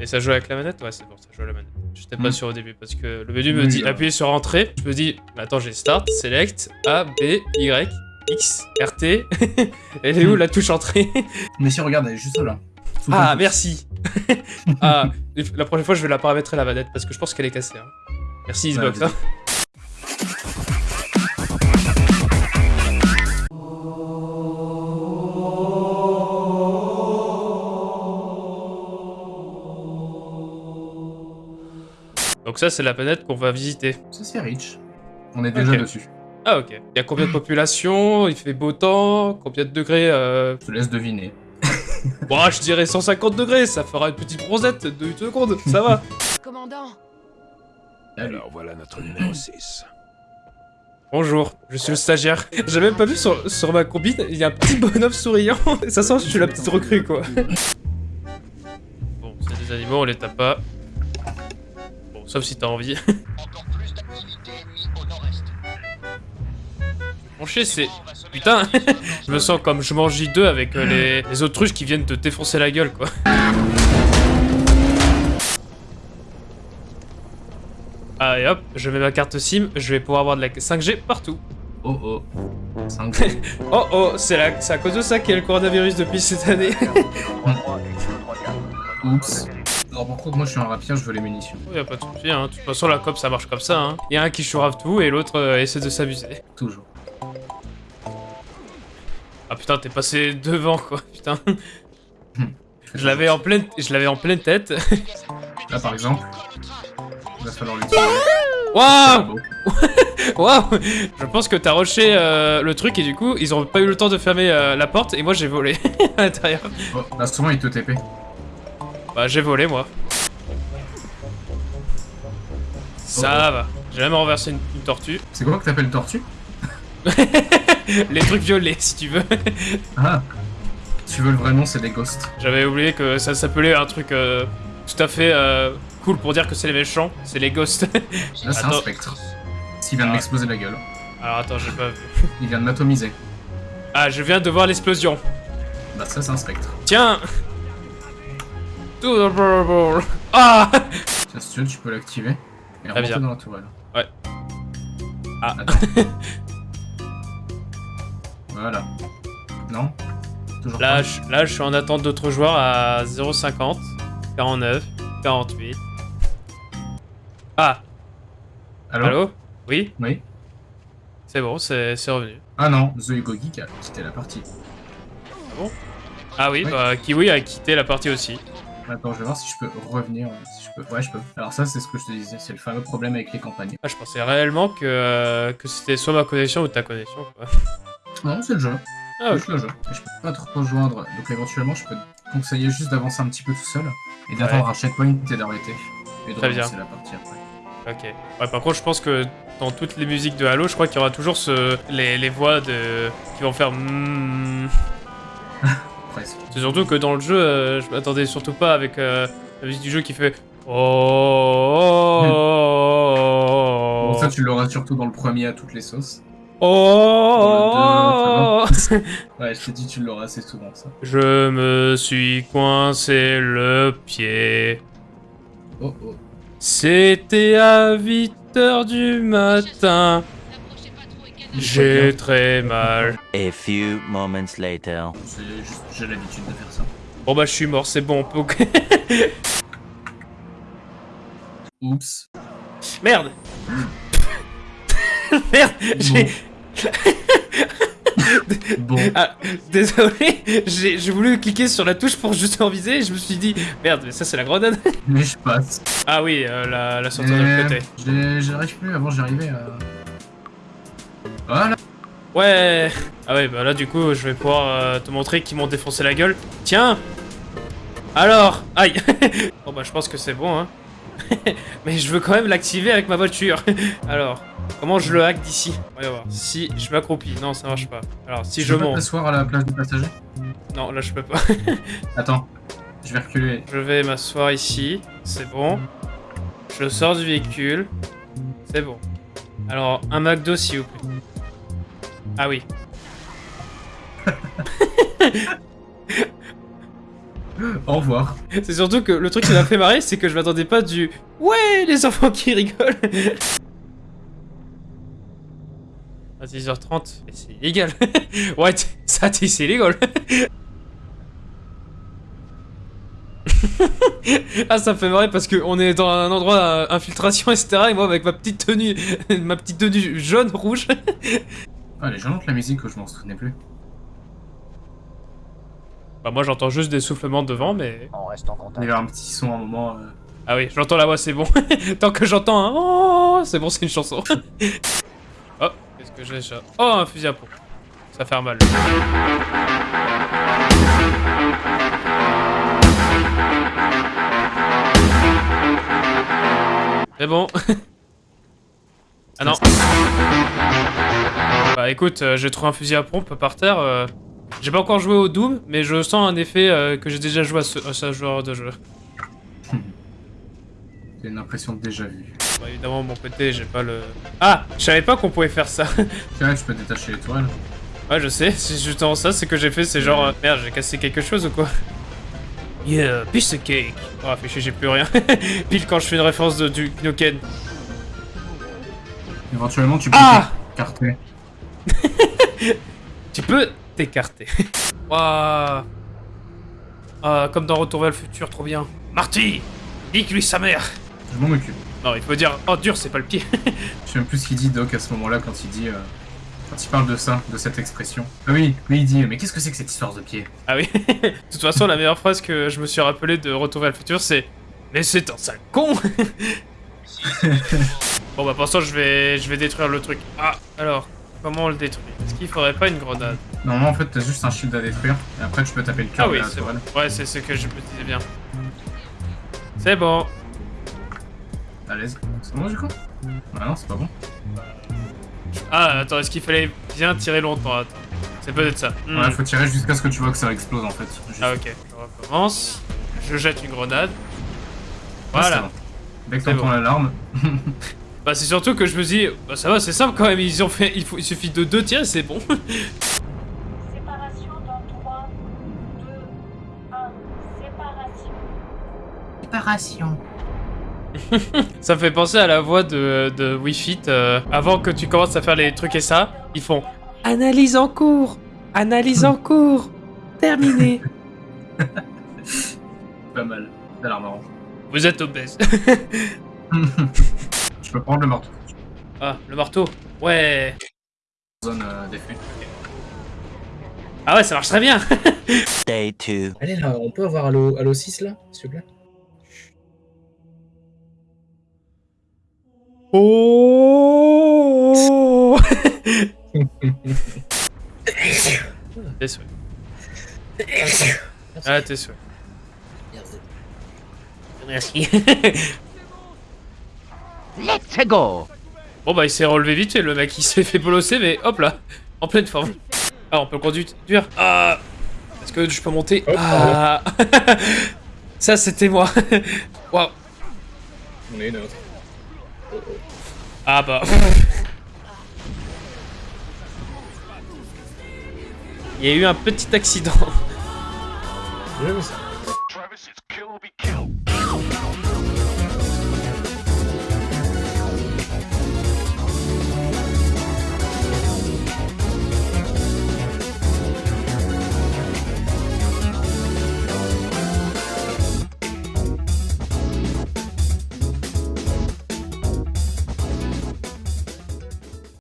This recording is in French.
Et ça joue avec la manette? Ouais, c'est bon, ça joue à la manette. J'étais pas Mm. sûr au début parce que le menu me dit euh. appuyer sur entrée. Je me dis, attends, j'ai start, select, A, B, Y, X, RT. Elle est où Mm. la touche entrée? Mais si, regarde, elle est juste là. Ah, merci Ah, la prochaine fois, je vais la paramétrer la manette parce que je pense qu'elle est cassée. hein. Merci Xbox. vas-y. Ça, c'est la planète qu'on va visiter. Ça, c'est rich. On est déjà dessus. Ah ok. Il y a combien de population? Il fait beau temps Combien de degrés euh... Je te laisse deviner. Bon, je dirais 150 degrés, ça fera une petite bronzette de 8 secondes, ça va. Commandant. Alors voilà notre numéro 6. Bonjour, je suis le stagiaire. J'ai même pas vu sur, sur ma combine, il y a un petit bonhomme souriant. Ça sent que je suis la petite recrue, quoi. Bon, c'est des animaux, on les tape pas. Sauf si t'as envie. Mon chien, c'est... Putain Je me sens comme je mange J2 avec euh, les, les autruches qui viennent te défoncer la gueule, quoi. Ah, et hop, je mets ma carte SIM, je vais pouvoir avoir de la 5G partout. Oh oh. 5 Oh oh, c'est la- c'est à cause de ça qu'il y a le coronavirus depuis cette année. Oups. Alors par contre, moi je suis un rapier, je veux les munitions. Oh, y a pas de souci, hein. De toute façon, la COP ça marche comme ça, hein. Y a un qui chourave tout et l'autre euh, essaie de s'amuser. Toujours. Ah putain, t'es passé devant quoi, putain. Je l'avais en pleine, je l'avais en pleine tête. Là par exemple, il va falloir l'utiliser. Waouh, waouh. Je pense que t'as rushé euh, le truc et du coup, ils ont pas eu le temps de fermer euh, la porte et moi j'ai volé à l'intérieur. Oh, là souvent il te TP. Bah j'ai volé moi. Ça va. J'ai même renversé une, une tortue. C'est quoi que t'appelles tortue Les trucs violets si tu veux. Ah. Tu veux le vrai nom, c'est des ghosts. J'avais oublié que ça s'appelait un truc euh, tout à fait euh, cool pour dire que c'est les méchants, c'est les ghosts. Là c'est un spectre. S'il vient de Ah. m'exploser la gueule. Alors attends, j'ai pas vu. Il vient de m'atomiser. Ah, je viens de voir l'explosion. Bah ça c'est un spectre. Tiens To the ball. Ah Tiens, si tu veux, tu peux l'activer. Et Très bien. dans la tourelle. Ouais. Ah. Voilà. Non Toujours Là pas je, là, je suis en attente d'autres joueurs à 0,50, 49, 48. Ah, Allô allô? Oui? Oui C'est bon, c'est revenu. Ah non, The Ego Geek a quitté la partie. Ah oui, Oui. bah Kiwi a quitté la partie aussi. Attends, je vais voir si je peux revenir. euh, Si je peux. Ouais, je peux. Alors ça, c'est ce que je te disais, c'est le fameux problème avec les campagnes. Ah, je pensais réellement que, euh, que c'était soit ma connexion ou ta connexion. Quoi. Non, c'est le jeu. Ah, C'est ok. juste le jeu. Et je peux pas te rejoindre, donc éventuellement, je peux te conseiller juste d'avancer un petit peu tout seul et d'attendre un checkpoint et d'arrêter. Et de Très bien. la partie après. Ok. Ouais, par contre, je pense que dans toutes les musiques de Halo, je crois qu'il y aura toujours ce... les, les voix de... qui vont faire. Presque. C'est surtout que dans le jeu, euh, je m'attendais surtout pas avec euh, la musique du jeu qui fait. Oh. Bon, ça, tu l'auras surtout dans le premier à toutes les sauces. Oh. Ouais, je t'ai dit, tu l'auras assez souvent, ça. Je me suis coincé le pied. Oh oh. C'était à 8h du matin. J'ai très mal. A few moments later. J'ai l'habitude de faire ça. Bon bah je suis mort, c'est bon. on peut- Oups. Merde Merde J'ai... Bon. Ah, désolé, j'ai voulu cliquer sur la touche pour juste en viser et je me suis dit merde, mais ça c'est la grenade. Mais je passe. Ah oui, euh, la, la sortie de Euh, l'autre côté. j'ai- J'arrive plus, avant j'arrivais à... Voilà. Ouais. Ah ouais, bah là du coup je vais pouvoir euh, te montrer qu'ils m'ont défoncé la gueule. Tiens. Alors, aïe. bon bah je pense que c'est bon hein. mais je veux quand même l'activer avec ma voiture. Alors, comment je le hack d'ici? Voyons voir. Si je m'accroupis, non ça marche pas. Alors si Tu je peux pas monte, t'asseoir à la place du passager non là je peux pas. Attends. Je vais reculer. Je vais m'asseoir ici, c'est bon. Je sors du véhicule, c'est bon. Alors, un McDo s'il vous plaît. Ah oui. Au revoir. C'est surtout que le truc qui m'a fait marrer, c'est que je m'attendais pas du Ouais, les enfants qui rigolent. À 10h30, mais c'est illégal. ouais, ça, c'est illégal. ah, ça me fait marrer parce qu'on est dans un endroit euh, infiltration, etc. Et moi, avec ma petite tenue, ma petite tenue jaune, rouge. Ah, elle est gênante la musique, je m'en souvenais plus. bah, moi, j'entends juste des soufflements devant, mais. On reste en Il y contact. avait un petit son à un moment. euh, Ah oui, j'entends la voix, c'est bon. Tant que j'entends un oh, c'est bon, c'est une chanson. oh, qu'est-ce que j'ai ça? Oh, un fusil à pompe. Ça fait mal. C'est bon. ah non. Bah écoute, euh, j'ai trouvé un fusil à pompe par terre. euh, J'ai pas encore joué au Doom, mais je sens un effet euh, que j'ai déjà joué à ce, à ce genre de jeu. J'ai une impression de déjà vu. Bah, évidemment, de mon côté, j'ai pas le. Ah Je savais pas qu'on pouvait faire ça. C'est vrai, tu peux détacher les toiles. ouais, je sais, c'est justement ça, c'est que j'ai fait, c'est genre. Merde, j'ai cassé quelque chose ou quoi? Yeah, piece of cake Oh, chier, j'ai plus rien. Pile quand je fais une référence de, du Knoken. Éventuellement, tu peux Ah t'écarter. Tu peux t'écarter. Waouh Ah, comme dans Retour vers le futur, trop bien. Marty Nique-lui sa mère Je m'en occupe. Non, il faut dire, oh dur, c'est pas le pied. Je sais même plus ce qu'il dit, Doc, à ce moment-là, quand il dit. euh, Quand il parle de ça, de cette expression. Ah oui, oui, il dit Mais qu'est-ce que c'est que cette histoire de pied? Ah oui. de toute façon, la meilleure phrase que je me suis rappelé de Retour vers le futur, c'est Mais c'est un sale con Bon bah pour l'instant, je vais, je vais détruire le truc. Ah, alors, comment on le détruit Est-ce qu'il faudrait pas une grenade Normalement, en fait, t'as juste un shield à détruire. Et après, tu peux taper le cœur Ah oui, c'est toile. Ouais, c'est ce que je me disais bien. C'est bon. À l'aise. C'est bon, du coup Ah non, c'est pas bon. Ah, attends, est-ce qu'il fallait bien tirer longtemps Attends. C'est peut-être ça. Hmm. Ouais, faut tirer jusqu'à ce que tu vois que ça explose, en fait. Juste. Ah ok, je recommence. Je jette une grenade. Ah, Voilà. bon. Dès que t'entends bon. l'alarme, Bah c'est surtout que je me dis, bah ça va, c'est simple quand même. Ils ont fait, il, faut, il suffit de deux tirs, et c'est bon. Séparation dans 3, 2, 1. Séparation. Séparation. Ça me fait penser à la voix de, de Wii Fit. euh, avant que tu commences à faire les trucs et ça, ils font Analyse en cours Analyse en cours Terminé Pas mal. Ça a l'air marrant. Vous êtes obèse. Tu peux prendre le marteau. ah, le marteau Ouais Zone euh, d'effet. Ah ouais, ça marche très bien Day 2. Allez là, on peut avoir Halo, Halo 6 là, s'il te plaît Oh T'es souhait. Ah, t'es souhait. Merci. Let's go Bon bah il s'est relevé vite fait le mec, il s'est fait bolosser mais hop là, en pleine forme. Ah on peut le conduire. Ah Est-ce que je peux monter? Hop, Ah Ça c'était moi. Waouh On est une autre. Ah bah. Il y a eu un petit accident.